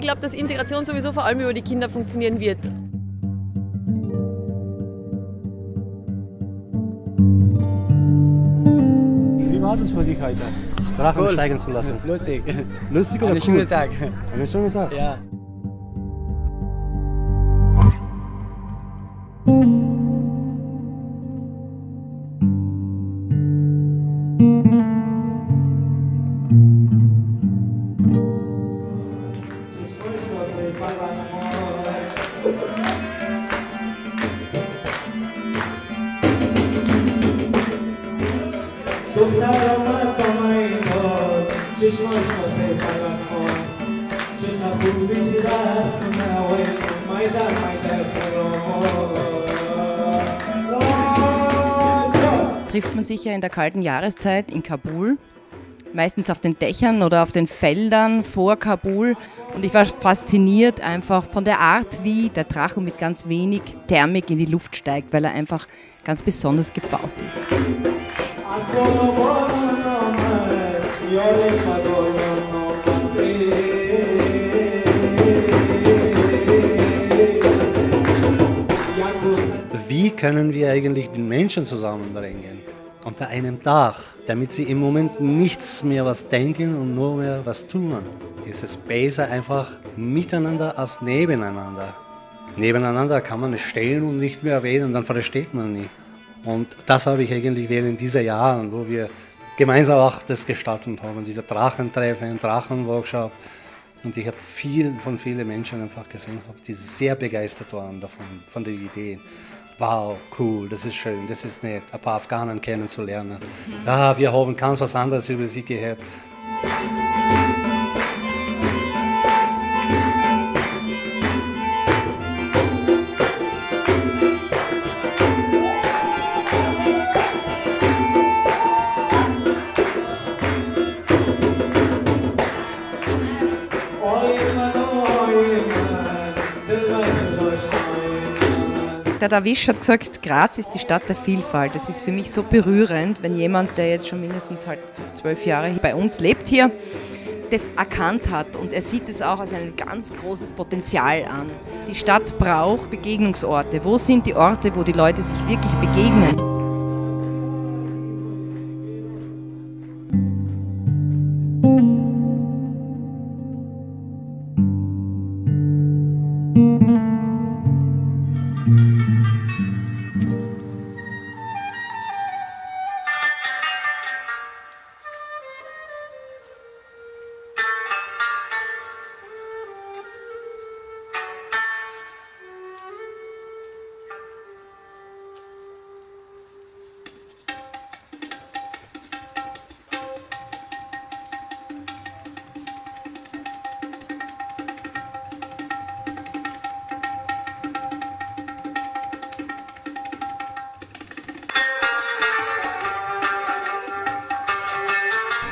ich glaube, dass Integration sowieso vor allem über die Kinder funktionieren wird. Wie war das für dich heute, Drachen Cool. steigen zu lassen? Lustig. Lustig oder Einen cool? schönen Tag. Einen schönen Tag. Ja. دخترم طمعینات چشماش واسه پلکان چقدر خوبیش رسم نوه مایدر مایدر فرامات trifft man sich ja in der kalten Jahreszeit in Kabul, meistens auf den Dächern oder auf den Feldern vor Kabul. Und ich war fasziniert einfach von der Art, wie der Drachen mit ganz wenig Thermik in die Luft steigt, weil er einfach ganz besonders gebaut ist. Wie können wir eigentlich den Menschen zusammenbringen? Unter einem Dach, damit sie im Moment nichts mehr was denken und nur mehr was tun. Es ist besser einfach miteinander als nebeneinander. Nebeneinander kann man stehen und nicht mehr reden, dann versteht man nicht. Und das habe ich eigentlich während dieser Jahren, wo wir gemeinsam auch das gestaltet haben, diese Drachentreffen, Drachenworkshop. Und ich habe viel von vielen Menschen einfach gesehen, die sehr begeistert waren davon, von den Ideen. Wow, cool, das ist schön, das ist nett, ein paar Afghanen kennenzulernen. Ja, wir haben ganz was anderes über sie gehört. Der Davish hat gesagt, Graz ist die Stadt der Vielfalt. Das ist für mich so berührend, wenn jemand, der jetzt schon mindestens halt zwölf Jahre bei uns lebt hier, das erkannt hat und er sieht es auch als ein ganz großes Potenzial an. Die Stadt braucht Begegnungsorte. Wo sind die Orte, wo die Leute sich wirklich begegnen?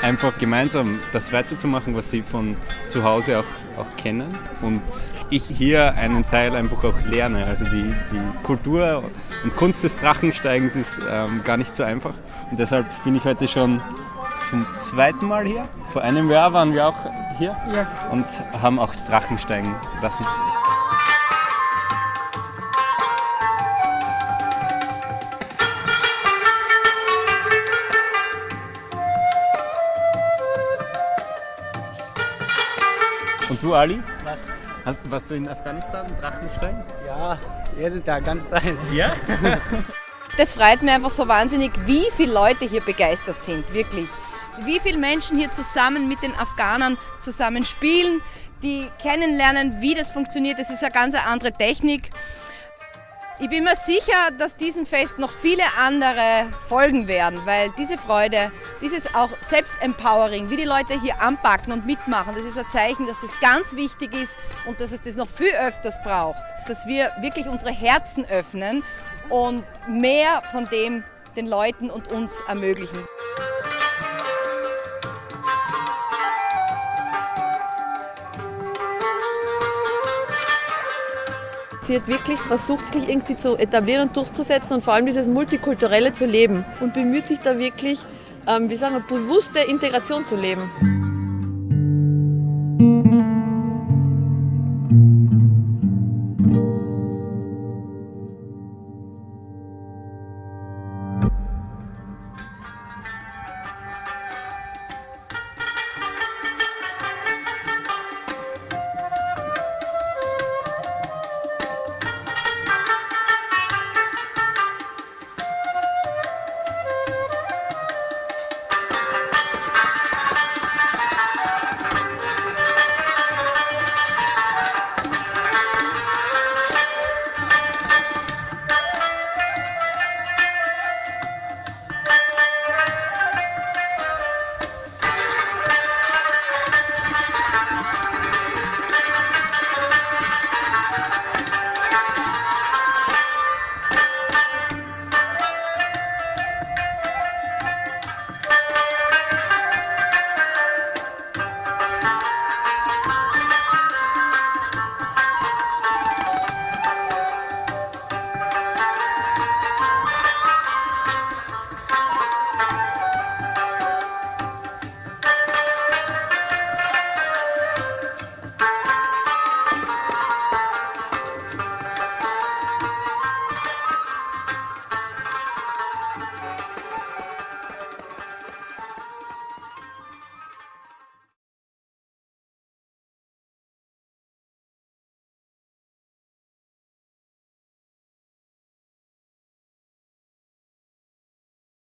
Einfach gemeinsam das weiterzumachen, was sie von zu Hause auch, auch kennen und ich hier einen Teil einfach auch lerne. Also die, die Kultur und Kunst des Drachensteigens ist ähm, gar nicht so einfach und deshalb bin ich heute schon zum zweiten Mal hier. Vor einem Jahr waren wir auch hier und haben auch Drachen steigen lassen. Und du, Ali? Was? Hast, warst du in Afghanistan Drachen steigen? Ja, jeden Tag, ganz sein. Ja? Das freut mich einfach so wahnsinnig, wie viele Leute hier begeistert sind, wirklich. Wie viele Menschen hier zusammen mit den Afghanern zusammen spielen, die kennenlernen, wie das funktioniert. Das ist eine ganz andere Technik. Ich bin mir sicher, dass diesem Fest noch viele andere folgen werden, weil diese Freude, dieses auch Selbstempowering, wie die Leute hier anpacken und mitmachen, das ist ein Zeichen, dass das ganz wichtig ist und dass es das noch viel öfters braucht. Dass wir wirklich unsere Herzen öffnen und mehr von dem den Leuten und uns ermöglichen. Hat wirklich versucht, sich irgendwie zu etablieren und durchzusetzen und vor allem dieses Multikulturelle zu leben und bemüht sich da wirklich, ähm, wie sagen wir, bewusste Integration zu leben.